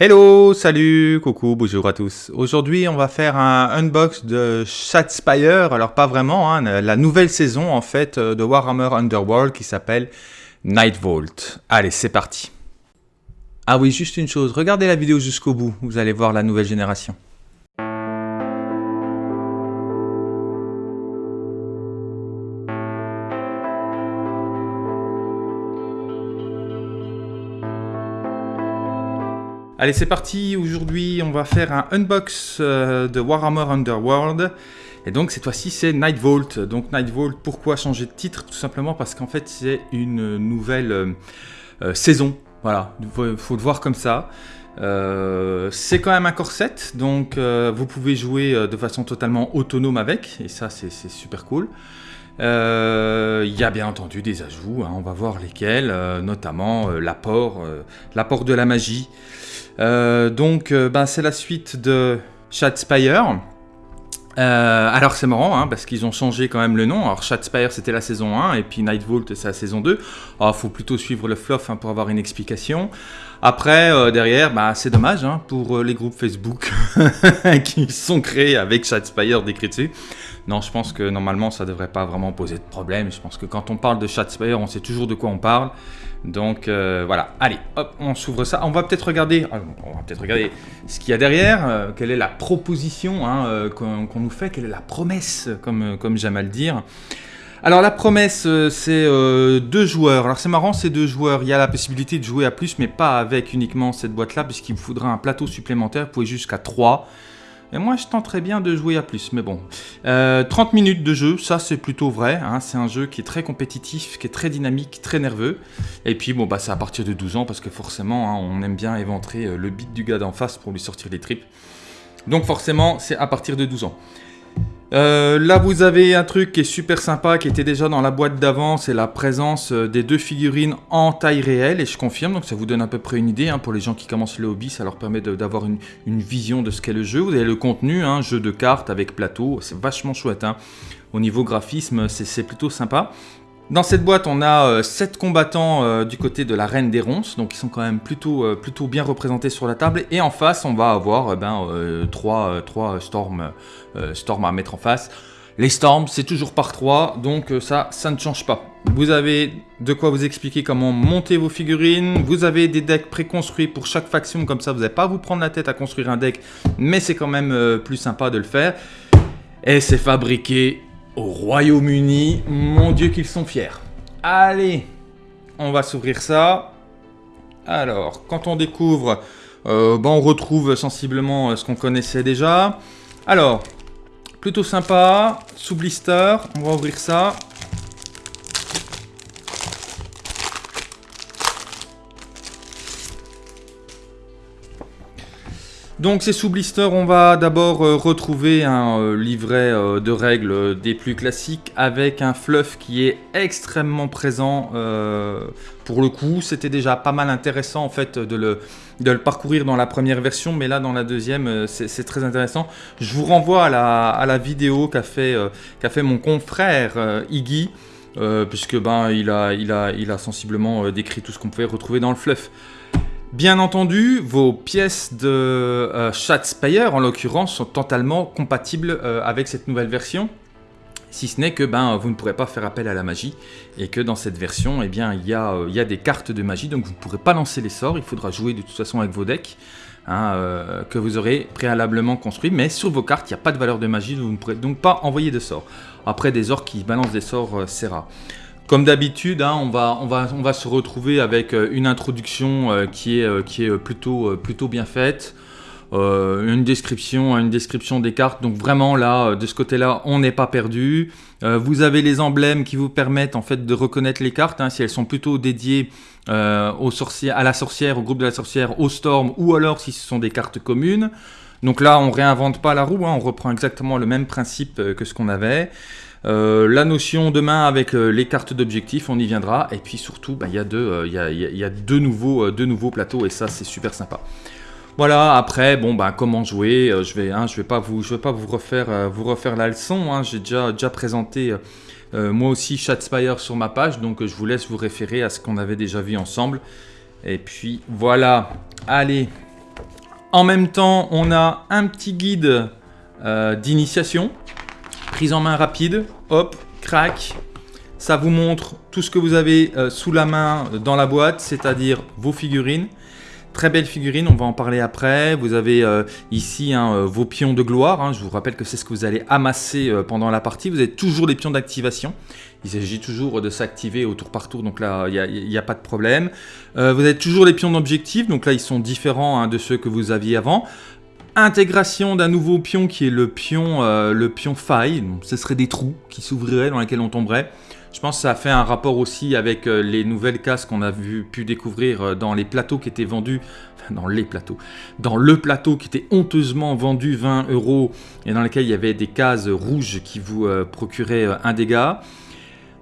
Hello, salut, coucou, bonjour à tous. Aujourd'hui, on va faire un unbox de Shadspire. Alors, pas vraiment, hein, la nouvelle saison en fait euh, de Warhammer Underworld qui s'appelle Nightvault. Allez, c'est parti. Ah oui, juste une chose, regardez la vidéo jusqu'au bout, vous allez voir la nouvelle génération. Allez, c'est parti. Aujourd'hui, on va faire un unbox euh, de Warhammer Underworld. Et donc, cette fois-ci, c'est Nightvault. Donc, Nightvault, pourquoi changer de titre? Tout simplement parce qu'en fait, c'est une nouvelle euh, euh, saison. Voilà, il faut, le voir comme ça. c'est quand même un corset, donc vous pouvez jouer de façon totalement autonome avec, et ça c'est super cool. Il y a bien entendu des ajouts, hein. on va voir lesquels, notamment l'apport de la magie. Euh, donc, euh, ben, c'est la suite de Shadspire. Euh, alors c'est marrant, hein, parce qu'ils ont changé quand même le nom. Alors Shadspire c'était la saison 1, et puis Nightvault c'est la saison 2. Alors il faut plutôt suivre le fluff hein, pour avoir une explication. Après, derrière, bah, c'est dommage hein, pour les groupes Facebook qui sont créés avec Shadspire décrit dessus. Non, je pense que normalement ça devrait pas vraiment poser de problème. Je pense que quand on parle de Shadspire, on sait toujours de quoi on parle. Donc euh, voilà, allez, hop, on s'ouvre ça. On va peut-être regarder, ah, on va peut-être regarder ce qu'il y a derrière, euh, quelle est la proposition hein, euh, qu'on nous fait, quelle est la promesse, comme, comme j'aime à le dire. Alors la promesse, c'est deux joueurs. Alors c'est marrant, c'est deux joueurs. Il y a la possibilité de jouer à plus, mais pas avec uniquement cette boîte-là, puisqu'il vous faudra un plateau supplémentaire. Vous pouvez jusqu'à 3. Et moi, je tenterais bien de jouer à plus, mais bon. 30 euh, minutes de jeu, ça c'est plutôt vrai. Hein. c'est un jeu qui est très compétitif, qui est très dynamique, très nerveux. Et puis, bon, bah, c'est à partir de 12 ans, parce que forcément, hein, on aime bien éventrer euh, le beat du gars d'en face pour lui sortir les tripes. Donc forcément, c'est à partir de 12 ans. Euh, là, vous avez un truc qui est super sympa, qui était déjà dans la boîte d'avant, c'est la présence euh, des deux figurines en taille réelle, et je confirme, donc ça vous donne à peu près une idée, hein, pour les gens qui commencent le hobby, ça leur permet d'avoir une, vision de ce qu'est le jeu. Vous avez le contenu, hein, jeu de cartes avec plateau, c'est vachement chouette. Hein. Au niveau graphisme, c'est plutôt sympa. Dans cette boîte, on a 7 euh, combattants euh, du côté de la Reine des Ronces, donc ils sont quand même plutôt, euh, bien représentés sur la table. Et en face, on va avoir ben, 3, 3 storms, storms à mettre en face. Les Storms, c'est toujours par 3, donc ça, ça ne change pas. Vous avez de quoi vous expliquer comment monter vos figurines. Vous avez des decks préconstruits pour chaque faction, comme ça vous n'allez pas vous prendre la tête à construire un deck, mais c'est quand même plus sympa de le faire. Et c'est fabriqué au Royaume-Uni. Mon Dieu qu'ils sont fiers. Allez, on va s'ouvrir ça. Alors, quand on découvre, euh, ben, on retrouve sensiblement euh, ce qu'on connaissait déjà. Alors, plutôt sympa, sous blister, on va ouvrir ça. Donc c'est sous blister, on va d'abord euh, retrouver un euh, livret euh, de règles des plus classiques avec un fluff qui est extrêmement présent pour le coup. C'était déjà pas mal intéressant en fait de le, parcourir dans la première version, mais là dans la deuxième c'est très intéressant. Je vous renvoie à la, vidéo qu'a fait, mon confrère Iggy. puisque ben il a, il a, il a sensiblement décrit tout ce qu'on pouvait retrouver dans le fluff. Bien entendu, vos pièces de euh, Shadspire, en l'occurrence, sont totalement compatibles euh, avec cette nouvelle version. Si ce n'est que ben, vous ne pourrez pas faire appel à la magie et que dans cette version, eh bien, il, y a, euh, des cartes de magie, donc vous ne pourrez pas lancer les sorts, il faudra jouer de toute façon avec vos decks. Hein, que vous aurez préalablement construit, mais sur vos cartes, il n'y a pas de valeur de magie, vous ne pourrez donc pas envoyer de sorts. Après, des orques qui balancent des sorts, c'est rare. Comme d'habitude, hein, on, va, se retrouver avec euh, une introduction euh, qui est, euh, plutôt, bien faite. une description, une description des cartes. Donc vraiment là, de ce côté-là, on n'est pas perdu. vous avez les emblèmes qui vous permettent en fait de reconnaître les cartes, hein, si elles sont plutôt dédiées aux à la sorcière, au groupe de la sorcière, au storm, ou alors si ce sont des cartes communes. Donc là, on réinvente pas la roue, hein, on reprend exactement le même principe que ce qu'on avait. Euh, la notion demain avec euh, les cartes d'objectifs, on y viendra. Et puis surtout, bah, il y, a deux, euh, nouveaux, plateaux et ça, c'est super sympa. Voilà, après, bah, comment jouer Je vais, hein, je vais pas vous, refaire, la leçon. Hein. J'ai déjà, présenté moi aussi Shadspire sur ma page, donc je vous laisse vous référer à ce qu'on avait déjà vu ensemble. Et puis voilà, allez, En même temps, on a un petit guide euh, d'initiation, prise en main rapide, hop, crac. Ça vous montre tout ce que vous avez euh, sous la main dans la boîte, c'est-à-dire vos figurines. Très belle figurine, on va en parler après. Vous avez euh, ici hein, vos pions de gloire. Hein. Je vous rappelle que c'est ce que vous allez amasser pendant la partie. Vous avez toujours les pions d'activation. Il s'agit toujours de s'activer au tour par tour, donc là, il n'y a, pas de problème. vous avez toujours les pions d'objectif, donc là, ils sont différents hein, de ceux que vous aviez avant. Intégration d'un nouveau pion qui est le pion, euh, le pion faille. ce serait des trous qui s'ouvriraient dans lesquels on tomberait. Je pense que ça fait un rapport aussi avec euh, les nouvelles cases qu'on a pu découvrir euh, dans les plateaux qui étaient vendus, enfin dans les plateaux, dans le plateau qui était honteusement vendu 20 euros et dans lequel il y avait des cases rouges qui vous procuraient un dégât.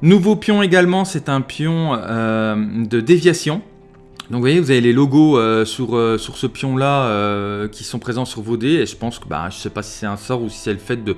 Nouveau pion également, c'est un pion de déviation. Donc vous voyez, vous avez les logos euh, sur, euh, sur ce pion-là euh, qui sont présents sur vos dés. Et je pense que, bah, je sais pas si c'est un sort ou si c'est le fait de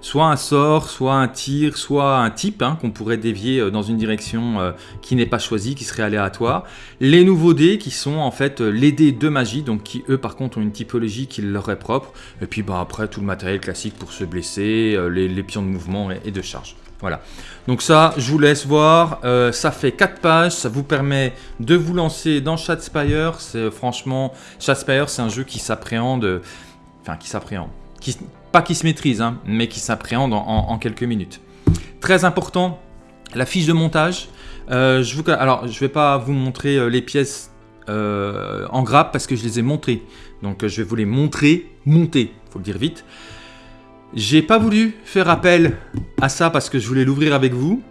soit un sort, soit un tir, soit un type hein, qu'on pourrait dévier dans une direction qui n'est pas choisie, qui serait aléatoire. Les nouveaux dés qui sont en fait les dés de magie, donc qui eux par contre ont une typologie qui leur est propre. Et puis bah, après tout le matériel classique pour se blesser, les, pions de mouvement et de charge. Voilà. Donc ça, je vous laisse voir. Euh, ça fait 4 pages. Ça vous permet de vous lancer dans Shadspire. C'est franchement, Shadspire, c'est un jeu qui s'appréhende, enfin qui s'appréhende, pas qui se maîtrise, hein, mais qui s'appréhende en, quelques minutes. Très important, la fiche de montage. Euh, je vous, alors, je vais pas vous montrer euh, les pièces en grappe parce que je les ai montrées. Donc, je vais vous les montrer, monter, faut le dire vite. J'ai pas voulu faire appel à ça parce que je voulais l'ouvrir avec vous.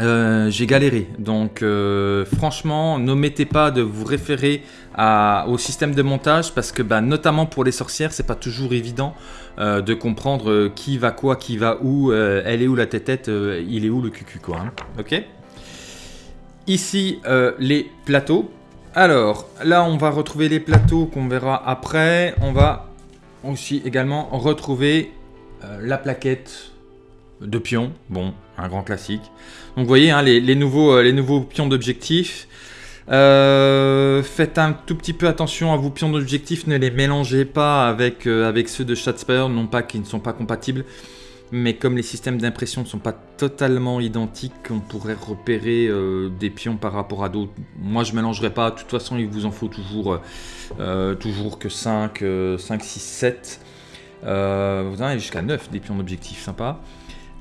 Euh, j'ai galéré. Donc euh, franchement, n'omettez pas de vous référer au système de montage parce que bah, notamment pour les sorcières, c'est pas toujours évident euh, de comprendre qui va quoi, qui va où, elle est où la tête tête, il est où le cucu quoi. Hein. Ok? Ici, les plateaux. Alors, là, on va retrouver les plateaux qu'on verra après. On va aussi également retrouver la plaquette de pions, bon, un grand classique. Donc vous voyez, hein, les, nouveaux, euh, les nouveaux pions d'objectif. Euh, faites un tout petit peu attention à vos pions d'objectif, ne les mélangez pas avec, avec ceux de Shadspire, non pas qu'ils ne sont pas compatibles, mais comme les systèmes d'impression ne sont pas totalement identiques, on pourrait repérer des pions par rapport à d'autres. Moi je ne mélangerai pas, de toute façon il vous en faut toujours, toujours que 5, 5, 6, 7. Euh, vous en avez jusqu'à 9 des pions d'objectif, sympa.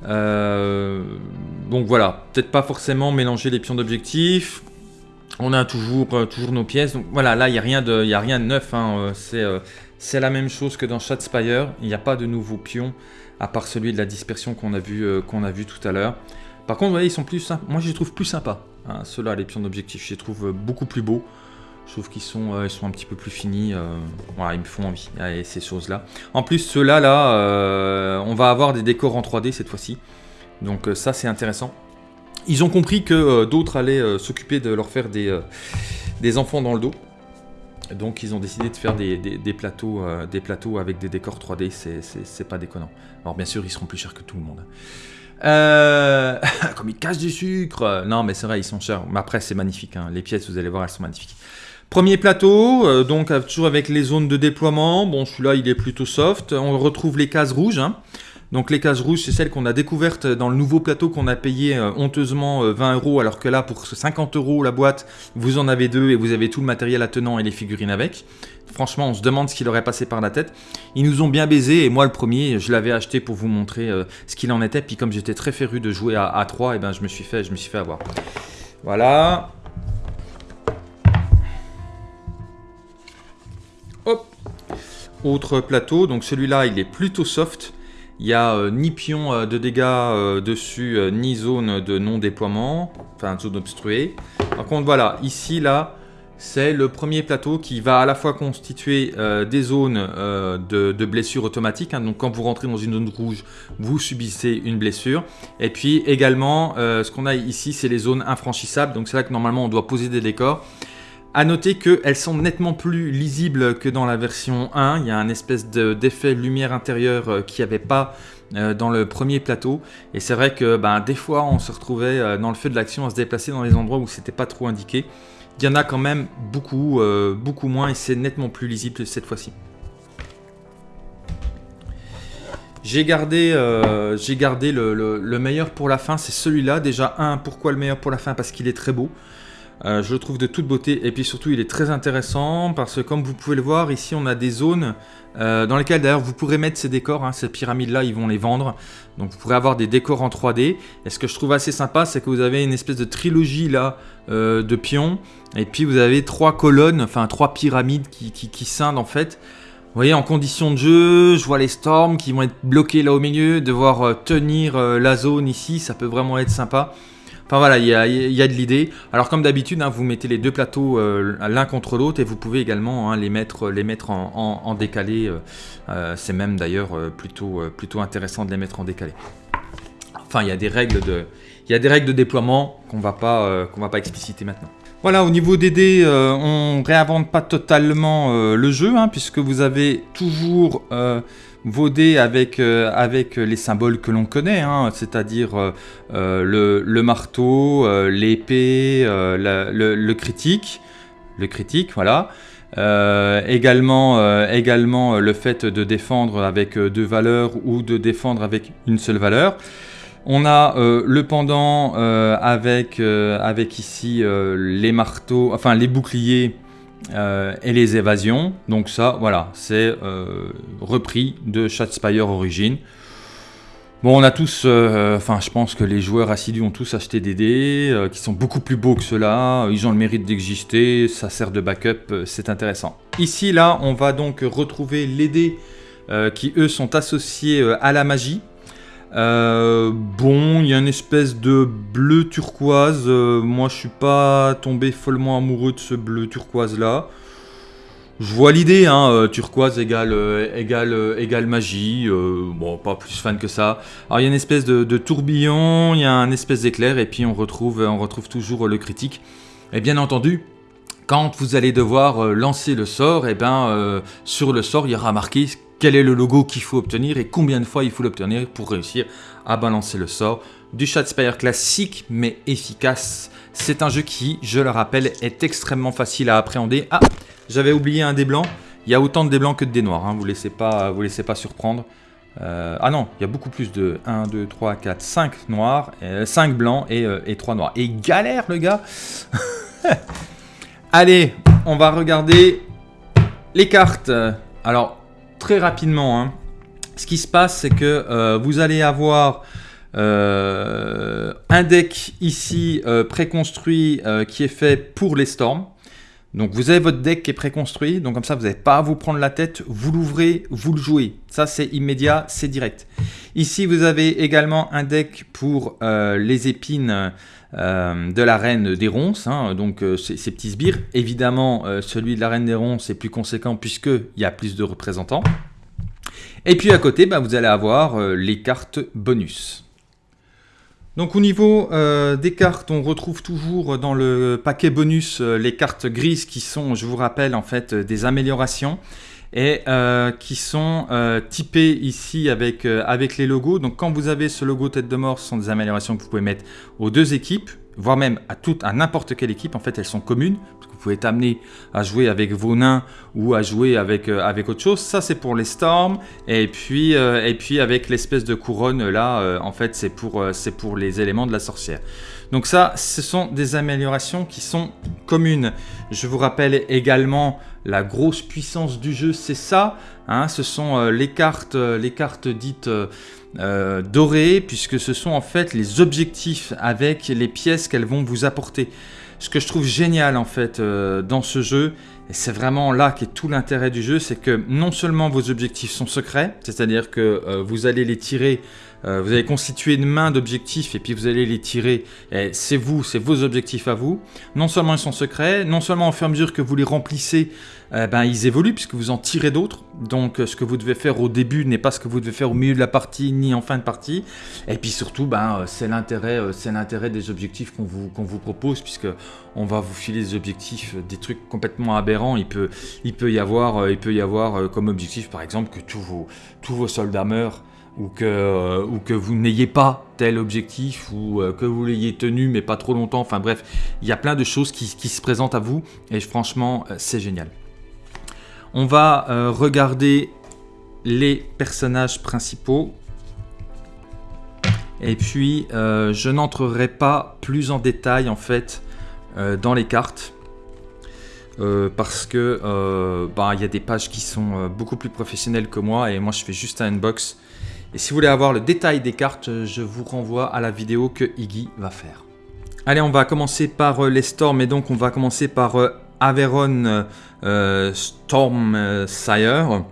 Euh, donc voilà, peut-être pas forcément mélanger les pions d'objectif. On a toujours, euh, toujours nos pièces. Donc voilà, là, il n'y a, rien de, a rien de neuf. Hein. C'est la même chose que dans Shadspire. Il n'y a pas de nouveaux pions, à part celui de la dispersion qu'on a, vu, a vu tout à l'heure. Par contre, vous voyez, ils sont plus Moi, je les trouve plus sympas. Hein, Ceux-là, les pions d'objectif, je les trouve beaucoup plus beaux. Trouve qu'ils sont, euh, sont un petit peu plus finis. Euh, voilà, ils me font envie, ces choses-là. En plus, ceux-là, là, euh, on va avoir des décors en 3D cette fois-ci. Donc ça, c'est intéressant. Ils ont compris que d'autres allaient s'occuper de leur faire des, des enfants dans le dos. Donc ils ont décidé de faire des, plateaux, des plateaux avec des décors 3D, c'est pas déconnant. Alors bien sûr, ils seront plus chers que tout le monde. comme ils cachent du sucre Non mais c'est vrai, ils sont chers. Mais après, c'est magnifique. Hein. Les pièces, vous allez voir, elles sont magnifiques. Premier plateau, euh, donc euh, toujours avec les zones de déploiement. Bon, celui-là, il est plutôt soft. On retrouve les cases rouges. Hein. Donc les cases rouges, c'est celles qu'on a découvertes dans le nouveau plateau qu'on a payé euh, honteusement 20 euros, alors que là, pour 50 euros la boîte, vous en avez deux et vous avez tout le matériel attenant et les figurines avec. Franchement, on se demande ce qu'il aurait passé par la tête. Ils nous ont bien baisé et moi, le premier, je l'avais acheté pour vous montrer ce qu'il en était. Puis comme j'étais très féru de jouer à, à 3, et ben, je me suis fait, je me suis fait avoir. Voilà. Autre plateau, donc celui-là il est plutôt soft. Il n'y a euh, ni pion euh, de dégâts euh, dessus, ni zone de non-déploiement, enfin zone obstruée. Par contre voilà, ici là, c'est le premier plateau qui va à la fois constituer des zones de, de, blessure automatique. Hein. donc quand vous rentrez dans une zone rouge, vous subissez une blessure. Et puis également, ce qu'on a ici, c'est les zones infranchissables. Donc c'est là que normalement on doit poser des décors. A noter qu'elles sont nettement plus lisibles que dans la version 1. Il y a un espèce d'effet lumière intérieure euh, qui n'y avait pas euh, dans le premier plateau. Et c'est vrai que ben, des fois, on se retrouvait euh, dans le feu de l'action à se déplacer dans les endroits où c'était pas trop indiqué. il y en a quand même beaucoup, beaucoup moins et c'est nettement plus lisible cette fois-ci. J'ai gardé, gardé le, meilleur pour la fin, c'est celui-là. Déjà, un, pourquoi le meilleur pour la fin? Parce qu'il est très beau. Euh, je le trouve de toute beauté et puis surtout il est très intéressant parce que comme vous pouvez le voir ici on a des zones euh, dans lesquelles d'ailleurs vous pourrez mettre ces décors, hein, ces pyramides là ils vont les vendre. Donc vous pourrez avoir des décors en 3D et ce que je trouve assez sympa c'est que vous avez une espèce de trilogie là euh, de pions. Et puis vous avez trois colonnes, enfin trois pyramides qui, qui, scindent en fait. Vous voyez, en condition de jeu, je vois les storms qui vont être bloqués là au milieu, devoir tenir la zone ici, ça peut vraiment être sympa. Enfin voilà, il y a, de l'idée. Alors comme d'habitude, hein, vous mettez les deux plateaux euh, l'un contre l'autre et vous pouvez également hein, les mettre, en, décalé. Euh, euh, c'est même d'ailleurs plutôt, intéressant de les mettre en décalé. Enfin, il y a des règles de, déploiement qu'on va pas, va pas expliciter maintenant. Voilà, au niveau des dés, on réinvente pas totalement le jeu, hein, puisque vous avez toujours vos dés avec, euh, avec les symboles que l'on connaît, hein, c'est-à-dire euh, euh, le, marteau, l'épée, le, critique, le critique, voilà. également le fait de défendre avec deux valeurs ou de défendre avec une seule valeur. On a le pendant avec, avec ici les marteaux, enfin les boucliers euh, et les évasions. Donc ça, voilà, c'est euh, repris de Shadspire Origin. Bon, on a tous, euh, enfin, je pense que les joueurs assidus ont tous acheté des dés qui sont beaucoup plus beaux que ceux-là. Ils ont le mérite d'exister, ça sert de backup, c'est intéressant. Ici, là, on va donc retrouver les dés qui, eux, sont associés à la magie. Euh, bon, il y a une espèce de bleu turquoise. Euh, moi, je suis pas tombé follement amoureux de ce bleu turquoise là. Je vois l'idée, hein, euh, turquoise égale, égale, magie. bon, pas plus fan que ça. Alors, il y a une espèce de, tourbillon, il y a un espèce d'éclair, et puis on retrouve, on retrouve toujours le critique. Et bien entendu, quand vous allez devoir lancer le sort, et eh ben, sur le sort, il y aura marqué quel est le logo qu'il faut obtenir et combien de fois il faut l'obtenir pour réussir à balancer le sort. Du Shadspire classique mais efficace. C'est un jeu qui, je le rappelle, est extrêmement facile à appréhender. Ah, j'avais oublié un dé blanc. Il y a autant de dés blancs que de dés noirs, hein. vous ne laissez, vous laissez pas surprendre. Euh, ah non, il y a beaucoup plus de 1, 2, 3, 4, 5 noirs, 5 blancs et, euh, et 3 noirs. Et galère le gars Allez, on va regarder les cartes. Alors, très rapidement, hein. ce qui se passe, c'est que euh, vous allez avoir euh, un deck ici euh, préconstruit qui est fait pour les storms. Donc vous avez votre deck qui est préconstruit, donc comme ça vous n'avez pas à vous prendre la tête, vous l'ouvrez, vous le jouez. Ça c'est immédiat, c'est direct. Ici vous avez également un deck pour les épines de la reine des ronces, hein. donc ces, petits sbires. Évidemment celui de la reine des ronces est plus conséquent puisqu'il y a plus de représentants. Et puis à côté, bah, vous allez avoir euh, les cartes bonus. Donc au niveau euh, des cartes, on retrouve toujours dans le paquet bonus euh, les cartes grises qui sont, je vous rappelle, en fait des améliorations et qui sont typées ici avec, avec les logos. Donc quand vous avez ce logo tête de mort, ce sont des améliorations que vous pouvez mettre aux deux équipes voire même à, toute, à n'importe quelle équipe, en fait, elles sont communes. Parce que vous pouvez être amené à jouer avec vos nains ou à jouer avec, euh, avec autre chose. Ça, c'est pour les storms. Et puis, euh, et puis avec l'espèce de couronne, là, euh, en fait, c'est pour, c'est pour les éléments de la sorcière. Donc ça, ce sont des améliorations qui sont communes. Je vous rappelle également la grosse puissance du jeu, c'est ça. Hein, ce sont les, cartes, les cartes dites euh, dorées, puisque ce sont en fait les objectifs avec les pièces qu'elles vont vous apporter. Ce que je trouve génial en fait euh, dans ce jeu, et c'est vraiment là qu'est tout l'intérêt du jeu, c'est que non seulement vos objectifs sont secrets, c'est-à-dire que euh, vous allez les tirer euh, vous allez constituer une main d'objectifs et puis vous allez les tirer. C'est vous, c'est vos objectifs à vous. Non seulement ils sont secrets, non seulement au fur et à mesure que vous les remplissez, euh, ben, ils évoluent puisque vous en tirez d'autres. Donc euh, ce que vous devez faire au début n'est pas ce que vous devez faire au milieu de la partie ni en fin de partie. Et puis surtout, ben, c'est l'intérêt des objectifs qu'on vous, vous propose puisque on va vous filer des objectifs, des trucs complètement aberrants. Il peut, il peut, y, avoir, il peut y avoir comme objectif par exemple que tous vos, tous vos soldats meurent ou que, ou que vous n'ayez pas tel objectif, ou que vous l'ayez tenu mais pas trop longtemps. Enfin bref, il y a plein de choses qui, se présentent à vous et franchement, c'est génial. On va regarder les personnages principaux. Et puis, euh, je n'entrerai pas plus en détail en fait euh, dans les cartes. Euh, parce que bah, il y a des pages qui sont beaucoup plus professionnelles que moi et moi je fais juste un unbox. Et si vous voulez avoir le détail des cartes, je vous renvoie à la vidéo que Iggy va faire. Allez, on va commencer par les storms et donc on va commencer par Averon Storm Sire.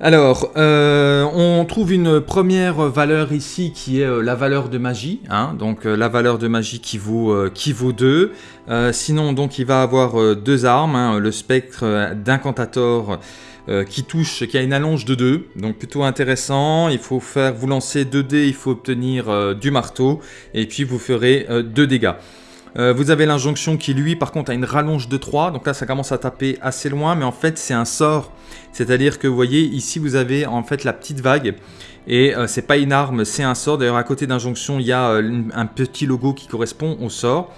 Alors, euh, on trouve une première valeur ici qui est euh, la valeur de magie, hein. donc euh, la valeur de magie qui vaut, qui vaut 2. sinon, donc il va avoir deux armes, hein. le spectre d'incantator qui touche, qui a une allonge de 2, donc plutôt intéressant. Il faut faire, vous lancer 2 dés, il faut obtenir du marteau, et puis vous ferez 2 dégâts. vous avez l'injonction qui lui par contre a une rallonge de 3, donc là ça commence à taper assez loin, mais en fait c'est un sort c'est-à-dire que vous voyez ici vous avez en fait la petite vague et euh, c'est pas une arme, c'est un sort. D'ailleurs à côté d'injonction il y a euh, un petit logo qui correspond au sort.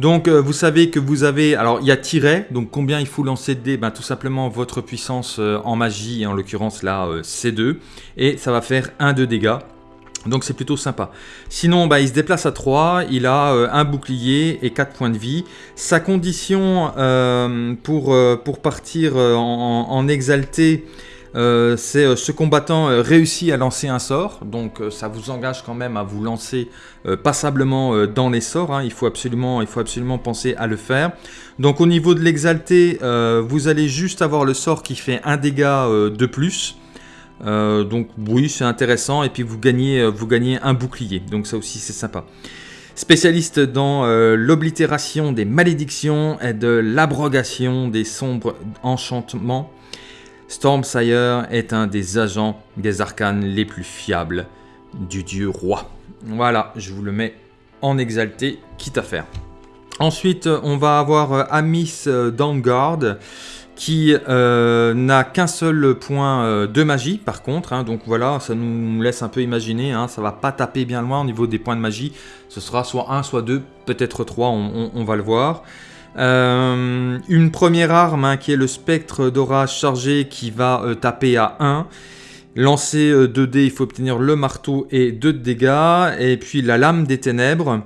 Donc euh, vous savez que vous avez, alors il y a tiret, donc combien il faut lancer de dés? Ben, Tout simplement votre puissance en magie, et en l'occurrence là c'est 2, et ça va faire 1 de dégâts. Donc c'est plutôt sympa. Sinon, bah, il se déplace à 3, il a euh, un bouclier et 4 points de vie. Sa condition euh, euh, pour partir en, exalté, c'est ce combattant réussit à lancer un sort. Donc ça vous engage quand même à vous lancer passablement dans les sorts. Hein. Il, faut absolument, penser à le faire. Donc au niveau de l'exalté, vous allez juste avoir le sort qui fait un dégât de plus. Euh, donc oui, c'est intéressant. Et puis vous gagnez, euh, vous gagnez un bouclier. Donc ça aussi, c'est sympa. Spécialiste dans euh, l'oblitération des malédictions et de l'abrogation des sombres enchantements, Stormsire est un des agents des arcanes les plus fiables du dieu roi. Voilà, je vous le mets en exalté, quitte à faire. Ensuite, on va avoir Amis Downguard qui euh, n'a qu'un seul point euh, de magie par contre, hein. donc voilà, ça nous laisse un peu imaginer, hein, ça va pas taper bien loin au niveau des points de magie, ce sera soit 1, soit 2, peut-être 3, on, va le voir. Euh, une première arme hein, qui est le spectre d'orage chargé qui va taper à 1. Lancer 2 dés, il faut obtenir le marteau et 2 de dégâts. Et puis la lame des ténèbres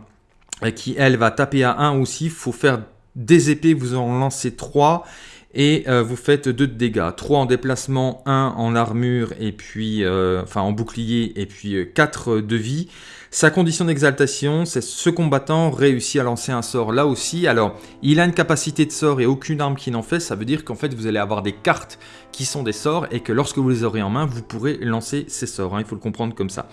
qui elle va taper à 1 aussi. Il faut faire des épées, vous en lancez 3 et euh, vous faites 2 de dégâts. 3 en déplacement, 1 en armure, et puis, euh, enfin en bouclier, et puis 4 euh, de vie. Sa condition d'exaltation, c'est ce combattant réussit à lancer un sort là aussi. Alors, il a une capacité de sort et aucune arme qui n'en fait. Ça veut dire qu'en fait, vous allez avoir des cartes qui sont des sorts et que lorsque vous les aurez en main, vous pourrez lancer ces sorts. Hein. il faut le comprendre comme ça.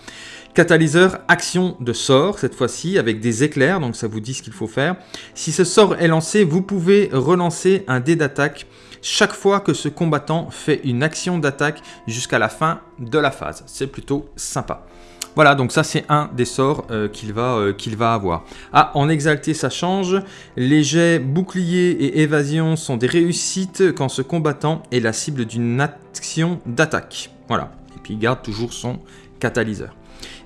Catalyseur, action de sort, cette fois-ci, avec des éclairs. Donc, ça vous dit ce qu'il faut faire. Si ce sort est lancé, vous pouvez relancer un dé d'attaque chaque fois que ce combattant fait une action d'attaque jusqu'à la fin de la phase. C'est plutôt sympa. Voilà, donc ça c'est un des sorts euh, qu'il va, euh, qu'il va avoir. Ah, en exalté ça change. Les jets bouclier et évasion sont des réussites quand ce combattant est la cible d'une action d'attaque. Voilà, et puis il garde toujours son catalyseur.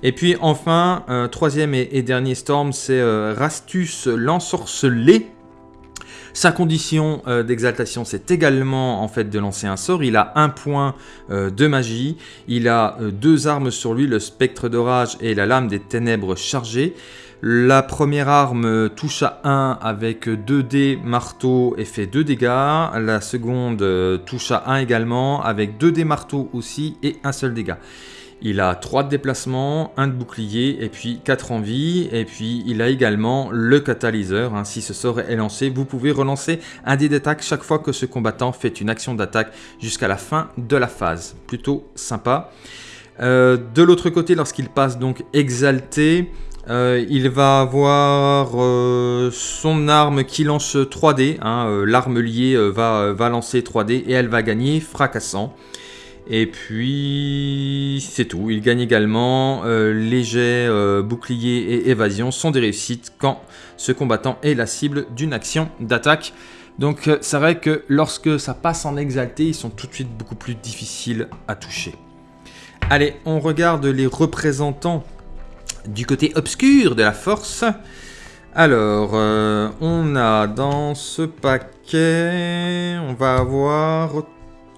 Et puis enfin, euh, troisième et, dernier storm, c'est Rastus l'ensorcelé. Sa condition euh, d'exaltation, c'est également en fait de lancer un sort. Il a un point euh, de magie. Il a euh, deux armes sur lui, le spectre d'orage et la lame des ténèbres chargée. La première arme touche à 1 avec 2 dés marteau et fait 2 dégâts. La seconde touche à 1 également avec 2 dés marteau aussi et un seul dégât. Il a 3 de déplacement, 1 de bouclier et puis 4 en vie. Et puis il a également le catalyseur. Hein. Si ce sort est lancé, vous pouvez relancer un dé d'attaque chaque fois que ce combattant fait une action d'attaque jusqu'à la fin de la phase. Plutôt sympa. Euh, de l'autre côté, lorsqu'il passe donc exalté, euh, il va avoir euh, son arme qui lance 3D. Hein. L'arme liée va, va lancer 3D et elle va gagner fracassant. Et puis, c'est tout. Il gagne également euh, euh, bouclier et évasion sont des réussites quand ce combattant est la cible d'une action d'attaque. Donc euh, c'est vrai que lorsque ça passe en exalté, ils sont tout de suite beaucoup plus difficiles à toucher. Allez, on regarde les représentants du côté obscur de la force. Alors, euh, on a dans ce paquet, on va avoir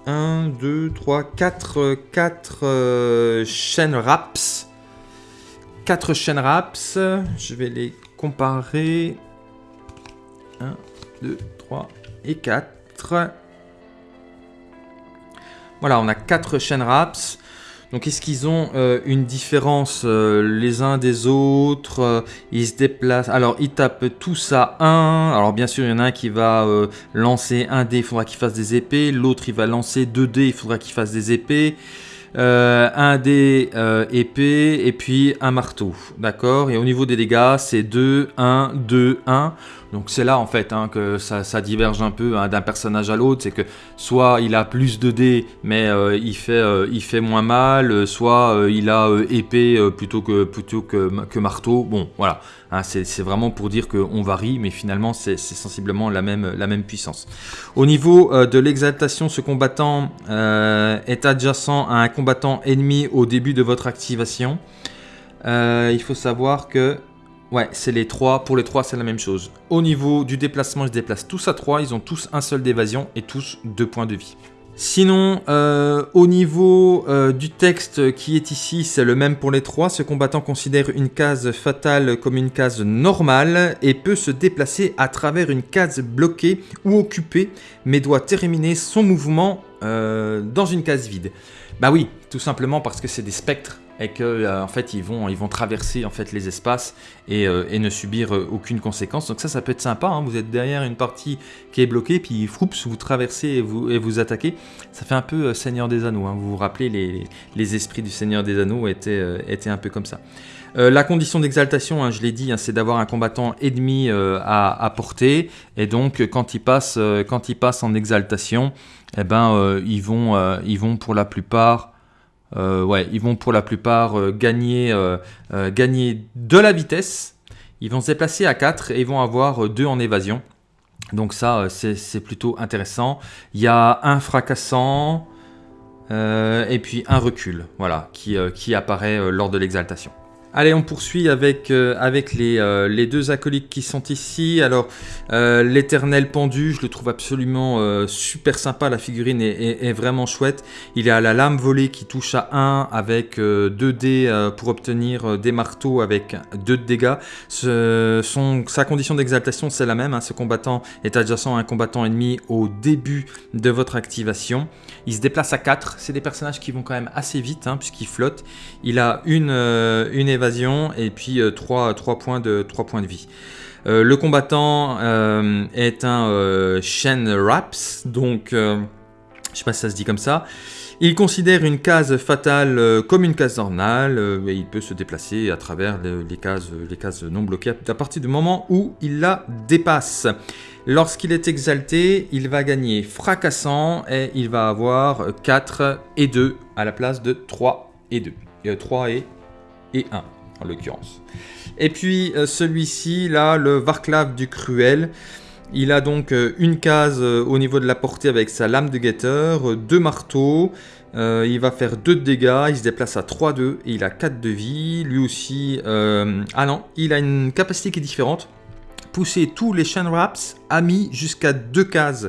1, 2, 3, 4, 4 chaînes RAPS. 4 chaînes RAPS. Je vais les comparer. 1, 2, 3 et 4. Voilà, on a 4 chaînes RAPS. Donc est-ce qu'ils ont euh, une différence euh, les uns des autres euh, Ils se déplacent. Alors ils tapent tous à 1. Alors bien sûr il y en a un qui va lancer un dé, il faudra qu'il fasse des épées. L'autre il va lancer 2 dés, il faudra qu'il fasse des épées. Un dé épée et puis un marteau. D'accord? Et au niveau des dégâts c'est 2, 1, 2, 1. Donc c'est là en fait hein, que ça, diverge un peu hein, d'un personnage à l'autre, c'est que soit il a plus de dés mais euh, il, fait, euh, moins mal, soit euh, il a épée plutôt, que, plutôt que, que, marteau. Bon voilà, hein, c'est vraiment pour dire qu'on varie, mais finalement c'est sensiblement la même, puissance. Au niveau de l'exaltation, ce combattant est adjacent à un combattant ennemi au début de votre activation. il faut savoir que c'est les trois. Pour les trois, c'est la même chose. Au niveau du déplacement, ils se déplacent tous à 3. Ils ont tous un seul d'évasion et tous deux points de vie. Sinon, euh, au niveau euh, du texte qui est ici, c'est le même pour les trois. Ce combattant considère une case fatale comme une case normale et peut se déplacer à travers une case bloquée ou occupée, mais doit terminer son mouvement euh, dans une case vide. Bah oui, tout simplement parce que c'est des spectres et que euh, en fait ils vont, ils vont traverser en fait les espaces et, euh, ne subir euh, aucune conséquence. Donc ça, ça peut être sympa. Hein. Vous êtes derrière une partie qui est bloquée, puis froups, vous traversez et vous, attaquez. Ça fait un peu Seigneur des Anneaux. Hein. Vous vous rappelez, les, esprits du Seigneur des Anneaux étaient, un peu comme ça. la condition d'exaltation, hein, je l'ai dit, c'est d'avoir un combattant ennemi à, à, porter. Et donc, quand il passe, quand il passe en exaltation, eh ben, ils, vont, ils vont pour la plupart euh, ouais, ils vont pour la plupart euh, gagner, euh, gagner de la vitesse. Ils vont se déplacer à 4 et ils vont avoir 2 en évasion. Donc ça, c'est plutôt intéressant. Il y a un fracassant et puis un recul, voilà, qui apparaît lors de l'exaltation. Allez, on poursuit avec, euh, avec les, euh, les, deux acolytes qui sont ici. Alors, euh, l'éternel pendu, je le trouve absolument super sympa. La figurine est, vraiment chouette. Il a la lame volée qui touche à 1 avec 2 dés pour obtenir des marteaux avec 2 de dégâts. sa condition d'exaltation, c'est la même. Hein. Ce combattant est adjacent à un combattant ennemi au début de votre activation. Il se déplace à 4. C'est des personnages qui vont quand même assez vite hein, puisqu'ils flottent. Il a une, une et puis 3, euh, points, de, 3 points de vie. Euh, le combattant euh, est un Shen Raps, donc je sais pas si ça se dit comme ça. Il considère une case fatale comme une case normale et il peut se déplacer à travers les, cases, les cases non bloquées à partir du moment où il la dépasse. Lorsqu'il est exalté, il va gagner fracassant et il va avoir 4 et 2 à la place de 3 et 2. 3 et et 1 en l'occurrence. Et puis euh, celui-ci, là, le Varklav du Cruel, il a donc euh, une case euh, au niveau de la portée avec sa lame de guetteur, deux marteaux, il va faire 2 de dégâts, il se déplace à 3-2 et il a 4 de vie. Lui aussi, ah non, il a une capacité qui est différente. Pousser tous les chain wraps amis jusqu'à 2 cases.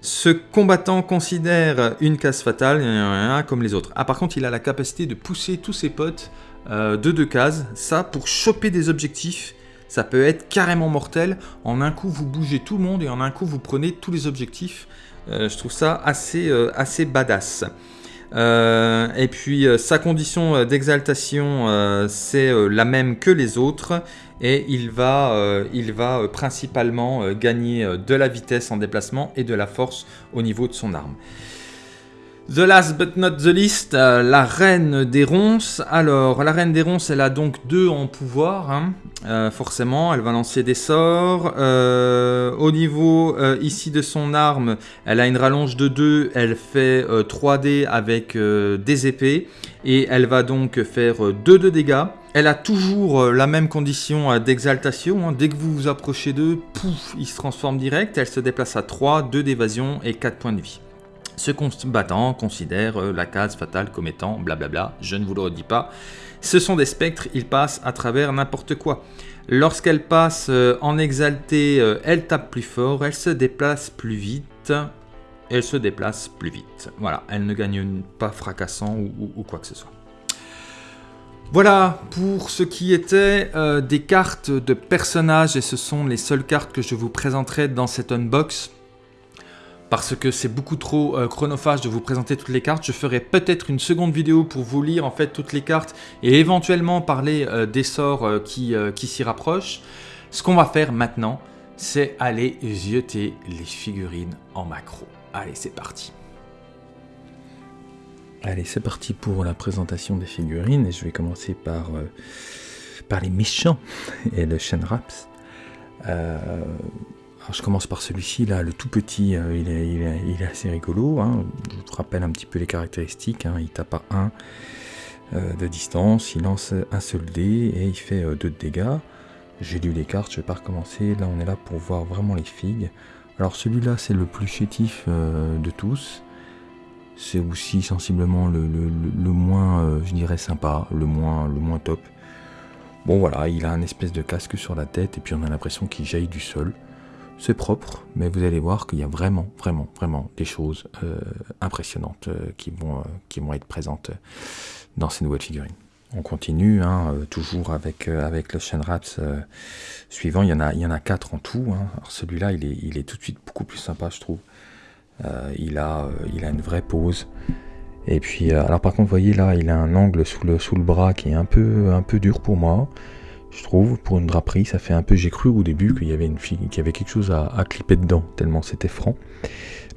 Ce combattant considère une case fatale, comme les autres. Ah par contre, il a la capacité de pousser tous ses potes euh, de deux cases. Ça, pour choper des objectifs, ça peut être carrément mortel. En un coup, vous bougez tout le monde et en un coup, vous prenez tous les objectifs. Euh, je trouve ça assez, euh, assez badass. et puis sa condition d'exaltation c'est la même que les autres et il va, il va principalement gagner de la vitesse en déplacement et de la force au niveau de son arme. The last but not the least, euh, la reine des ronces. Alors, la reine des ronces, elle a donc deux en pouvoir, hein. euh, forcément, elle va lancer des sorts. Euh, au niveau ici de son arme, elle a une rallonge de 2, elle fait 3D avec des épées, et elle va donc faire 2 de dégâts. Elle a toujours la même condition d'exaltation, hein. dès que vous vous approchez d'eux, pouf, il se transforme direct, elle se déplace à 3, 2 d'évasion et 4 points de vie. Ce combattant considère euh, la case fatale comme étant blablabla, je ne vous le redis pas. Ce sont des spectres, ils passent à travers n'importe quoi. Lorsqu'elle passe euh, en exalté, euh, elle tape plus fort, elle se déplace plus vite. Elle se déplace plus vite. Voilà, elle ne gagne pas fracassant ou, quoi que ce soit. Voilà pour ce qui était des cartes de personnages et ce sont les seules cartes que je vous présenterai dans cet unbox parce que c'est beaucoup trop euh, chronophage de vous présenter toutes les cartes. Je ferai peut-être une seconde vidéo pour vous lire en fait toutes les cartes et éventuellement parler euh, des sorts euh, qui, qui s'y rapprochent. Ce qu'on va faire maintenant, c'est aller jeter les figurines en macro. Allez, c'est parti. Allez, c'est parti pour la présentation des figurines et je vais commencer par, par les méchants et le Shenraps. Euh, je commence par celui-ci, là, le tout petit, euh, il, est, assez rigolo. Hein. Je vous rappelle un petit peu les caractéristiques. Hein. Il tape à 1 euh, de distance, il lance un seul dé et il fait 2 euh, de dégâts. J'ai lu les cartes, je vais pas recommencer. Là, on est là pour voir vraiment les figues. Alors celui-là, c'est le plus chétif de tous. C'est aussi sensiblement le, moins, je dirais, sympa, le moins, le moins top. Bon voilà, il a un espèce de casque sur la tête et puis on a l'impression qu'il jaillit du sol. C'est propre, mais vous allez voir qu'il y a vraiment, vraiment, vraiment des choses euh, impressionnantes euh, qui, vont, euh, qui vont être présentes dans ces nouvelles figurines. On continue, hein, toujours avec, avec le Shenraps suivant. Il y, en a, il y en quatre en tout. Hein. Celui-là, il est, tout de suite beaucoup plus sympa, je trouve. il, a, une vraie pose. Et puis, alors par contre, vous voyez là, il a un angle sous le, bras qui est un peu dur pour moi je trouve, pour une draperie. Ça fait un peu, j'ai cru au début qu'il y avait une fille, qu'il y avait quelque chose à, clipper dedans, tellement c'était franc.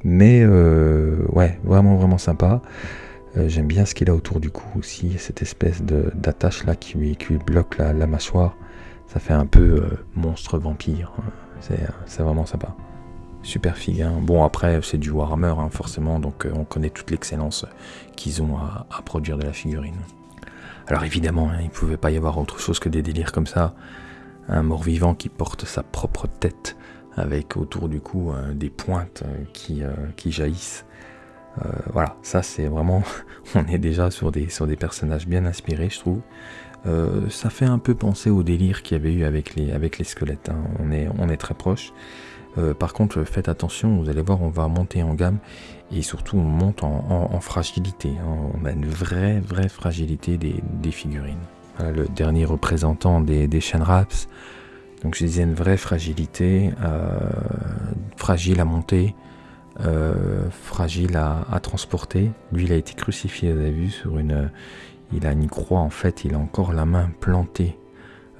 Mais euh, ouais, vraiment, vraiment sympa. Euh, j'aime bien ce qu'il a autour du cou aussi, cette espèce d'attache là qui lui, bloque la, mâchoire. Ça fait un peu euh, monstre vampire. C'est vraiment sympa. Super figue. Hein. Bon, après, c'est du Warhammer, hein, forcément, donc on connaît toute l'excellence qu'ils ont à produire de la figurine. Alors évidemment, hein, il ne pouvait pas y avoir autre chose que des délires comme ça. Un mort-vivant qui porte sa propre tête avec autour du cou euh, des pointes euh, qui, euh, qui jaillissent. voilà, ça c'est vraiment, on est déjà sur des, sur des personnages bien inspirés, je trouve. ça fait un peu penser au délire qu'il y avait eu avec les, avec les squelettes. Hein. On, est, on est très proche. Par contre, faites attention, vous allez voir, on va monter en gamme et surtout on monte en, fragilité. On a une vraie, vraie fragilité des, figurines. le dernier représentant des, des Shenraps. Donc je disais une vraie fragilité, euh, fragile à monter, euh, fragile à, transporter. Lui, il a été crucifié, vous avez vu, sur une, il a une croix en fait, il a encore la main plantée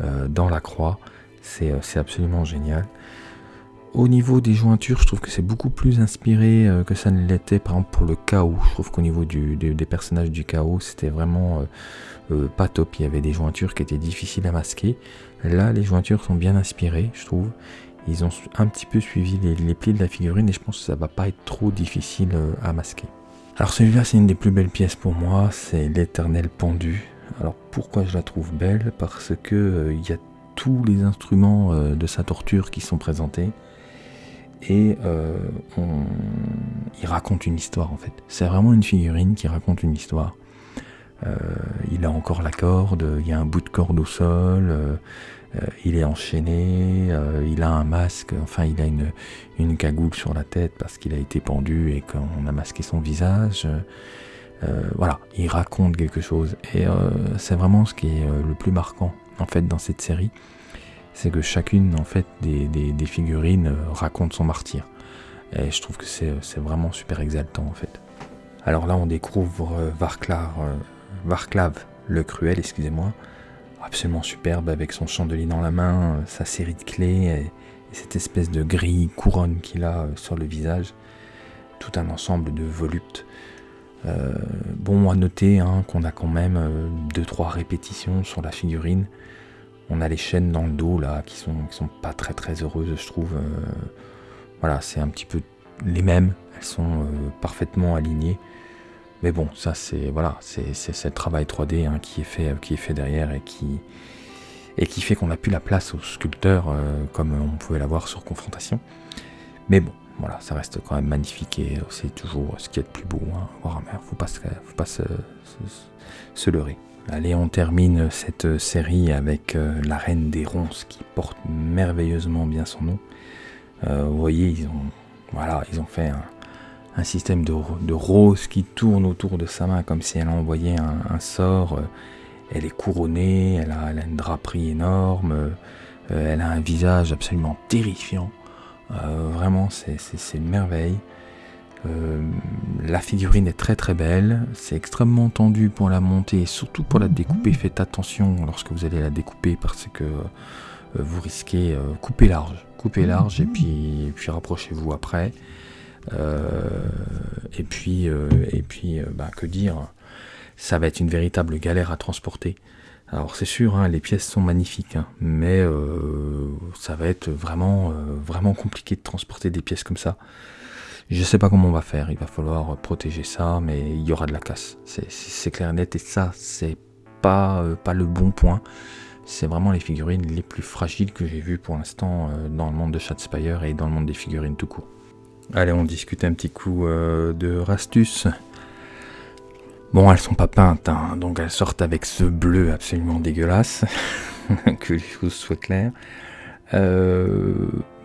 euh, dans la croix. C'est absolument génial. Au niveau des jointures, je trouve que c'est beaucoup plus inspiré euh, que ça ne l'était, par exemple pour le chaos. Je trouve qu'au niveau des, personnages du chaos, c'était vraiment euh, euh, pas top. Il y avait des jointures qui étaient difficiles à masquer. Là, les jointures sont bien inspirées, je trouve. Ils ont un petit peu suivi les, plis de la figurine et je pense que ça va pas être trop difficile à masquer. Alors celui-là, c'est une des plus belles pièces pour moi, c'est l'éternel pendu. Alors pourquoi je la trouve belle? Parce que il y a tous les instruments de sa torture qui sont présentés et euh, il raconte une histoire en fait. C'est vraiment une figurine qui raconte une histoire. Euh, il a encore la corde, il y a un bout de corde au sol, euh, il est enchaîné, il a un masque, enfin il a une, une cagoule sur la tête parce qu'il a été pendu et qu'on a masqué son visage. voilà, il raconte quelque chose et c'est vraiment ce qui est le plus marquant en fait dans cette série c'est que chacune en fait des, figurines euh, raconte son martyr. Et je trouve que c'est vraiment super exaltant en fait. Alors là on découvre euh, Varclav, euh, Varclav le cruel, excusez-moi, absolument superbe avec son chandelier dans la main, sa série de clés et, cette espèce de grille couronne qu'il a sur le visage, tout un ensemble de voluptes. bon à noter hein, qu'on a quand même deux trois répétitions sur la figurine. On a les chaînes dans le dos là qui sont, sont pas très très heureuses, je trouve. Euh, voilà, c'est un petit peu les mêmes. Elles sont euh, parfaitement alignées. Mais bon, ça c'est voilà, c'est ce travail 3D hein, qui est fait qui est fait derrière et qui et qui fait qu'on n'a plus la place au sculpteur euh, comme on pouvait l'avoir sur confrontation. Mais bon, voilà, ça reste quand même magnifique et c'est toujours ce qui est le plus beau. Hein, Warhammer, faut pas, faut pas se, se, leurrer. Allez, on termine cette série avec la Reine des Ronces qui porte merveilleusement bien son nom. vous voyez, ils ont, voilà, ils ont fait un, système de, de, rose qui tourne autour de sa main comme si elle envoyait un, sort. Elle est couronnée, elle a, une draperie énorme, elle a un visage absolument terrifiant. Euh, vraiment, c'est une merveille. Euh, la figurine est très très belle, c'est extrêmement tendu pour la monter et surtout pour la découper. Faites attention lorsque vous allez la découper parce que euh, vous risquez couper large, couper large et puis, rapprochez-vous après. et puis, et puis bah, que dire, ça va être une véritable galère à transporter. Alors c'est sûr, hein, les pièces sont magnifiques, hein, mais euh, ça va être euh, vraiment compliqué de transporter des pièces comme ça. Je sais pas comment on va faire, il va falloir protéger ça, mais il y aura de la casse. C'est clair et net, et ça, c'est pas, euh, pas le bon point. C'est vraiment les figurines les plus fragiles que j'ai vues pour l'instant dans le monde de Shadspire et dans le monde des figurines tout court. Allez, on discute un petit coup de Rastus. Bon, elles sont pas peintes, hein, donc elles sortent avec ce bleu absolument dégueulasse, que les choses soient claires. Euh,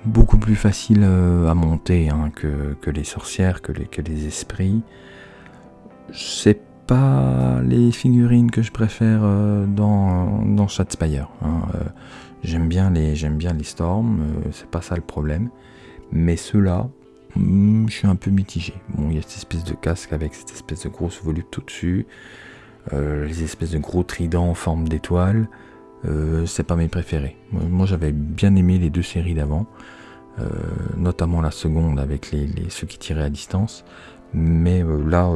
beaucoup plus facile euh, à monter hein, que, les sorcières, que les, que les esprits. C'est pas les figurines que je préfère euh, dans, dans Shadspire. Hein. j'aime bien les j'aime bien les storms, c'est pas ça le problème. Mais ceux-là, Hmm, je suis un peu mitigé. Bon, il y a cette espèce de casque avec cette espèce de grosse volupte au-dessus. Euh, les espèces de gros tridents en forme d'étoile. Euh, c'est pas mes préférés. Moi, j'avais bien aimé les deux séries d'avant. Euh, notamment la seconde avec les, ceux qui tiraient à distance. Mais là,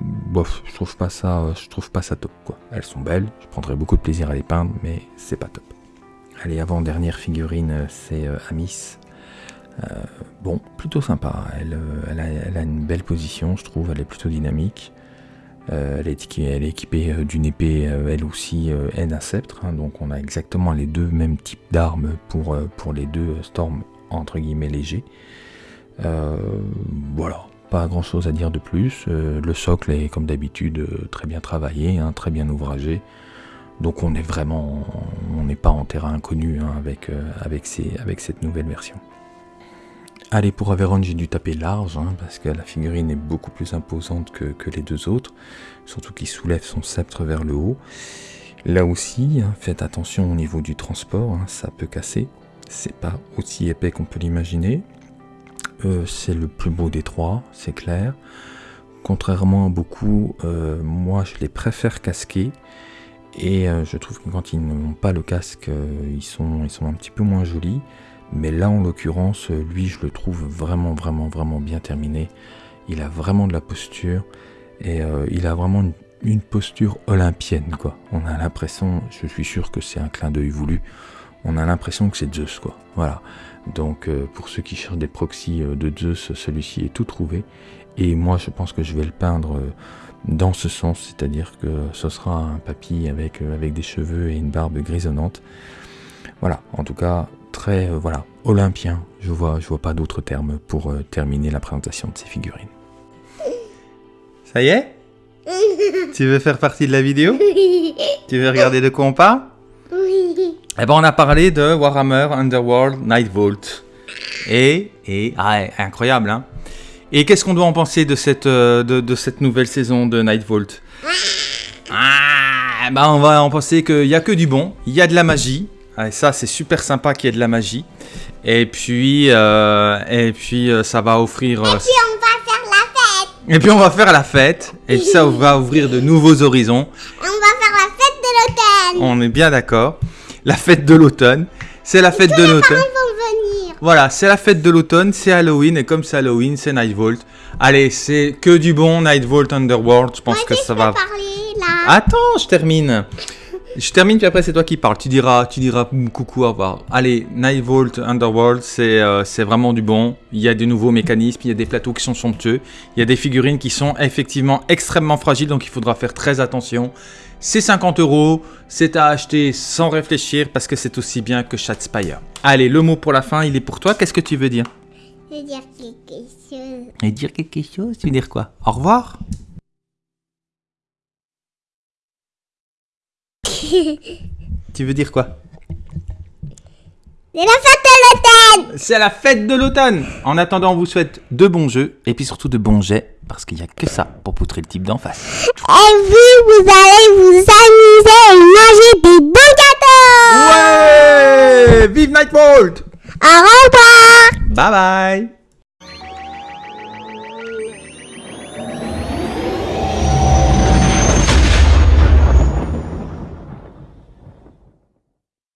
bof, je trouve pas ça, je trouve pas ça top. Quoi. Elles sont belles, je prendrais beaucoup de plaisir à les peindre, mais c'est pas top. Allez, avant-dernière figurine, c'est Amis. Euh, bon, plutôt sympa. Elle, euh, elle, a, une belle position, je trouve. Elle est plutôt dynamique. Euh, elle, est, équipée d'une épée, elle aussi, et d'un sceptre. Hein. donc on a exactement les deux mêmes types d'armes pour, les deux storms entre guillemets légers. voilà, pas grand chose à dire de plus. le socle est comme d'habitude très bien travaillé, hein, très bien ouvragé. Donc on est vraiment, on n'est pas en terrain inconnu hein, avec cette nouvelle version. Allez, pour Averon, j'ai dû taper large, hein, parce que la figurine est beaucoup plus imposante que, les deux autres, surtout qu'il soulève son sceptre vers le haut. Là aussi, hein, faites attention au niveau du transport, hein, ça peut casser. C'est pas aussi épais qu'on peut l'imaginer. Euh, c'est le plus beau des trois, c'est clair. Contrairement à beaucoup, euh, moi je les préfère casquer. Et euh, je trouve que quand ils n'ont pas le casque, ils, sont, ils sont un petit peu moins jolis. Mais là, en l'occurrence, lui, je le trouve vraiment, vraiment, vraiment bien terminé. Il a vraiment de la posture et euh, il a vraiment une, posture olympienne, quoi. On a l'impression, je suis sûr que c'est un clin d'œil voulu, on a l'impression que c'est Zeus, quoi. Voilà. Donc, euh, pour ceux qui cherchent des proxys euh, de Zeus, celui-ci est tout trouvé. Et moi, je pense que je vais le peindre dans ce sens, c'est-à-dire que ce sera un papy avec, avec des cheveux et une barbe grisonnante. Voilà, en tout cas, très euh, voilà, olympien. Je vois, je vois pas d'autres termes pour euh, terminer la présentation de ces figurines. Ça y est? Tu veux faire partie de la vidéo? Tu veux regarder de quoi on parle? Eh ben on a parlé de Warhammer Underworld Night Vault. Et, et ah, incroyable, hein Et qu'est-ce qu'on doit en penser de cette, euh, de, cette nouvelle saison de Night Vault? Ah, ben on va en penser qu'il n'y a que du bon, il y a de la magie, et ça, c'est super sympa qu'il y ait de la magie. Et puis, euh, et puis euh, ça va offrir. et euh, puis on va faire la fête. Et puis on va faire la fête. Et ça va ouvrir de nouveaux horizons. On va faire la fête de l'automne. On est bien d'accord. La fête de l'automne. C'est la fête de l'automne. Voilà, c'est la fête de l'automne, c'est Halloween, et comme c'est Halloween, c'est Nightvolt. Allez, c'est que du bon Nightvolt Underworld, je pense que ça va... Parler, là. Attends, je termine. Je termine, puis après c'est toi qui parles. Tu diras, tu diras coucou, au revoir. Allez, Nightvolt Underworld, euh, c'est vraiment du bon. Il y a des nouveaux mécanismes, il y a des plateaux qui sont somptueux. Il y a des figurines qui sont effectivement extrêmement fragiles, donc il faudra faire très attention. C'est 50 euros, c'est à acheter sans réfléchir parce que c'est aussi bien que Shadspire. Allez, le mot pour la fin, il est pour toi. Qu'est-ce que tu veux dire? Je veux dire quelque chose. Et dire quelque chose Tu veux dire quoi? Au revoir Tu veux dire quoi? C'est la fête de l'automne! C'est la fête de l'automne! En attendant, on vous souhaite de bons jeux et puis surtout de bons jets parce qu'il n'y a que ça pour poutrer le type d'en face. Et vous, vous allez vous amuser et manger des bons gâteaux! Ouais! Vive Nightbolt Au revoir! Bye bye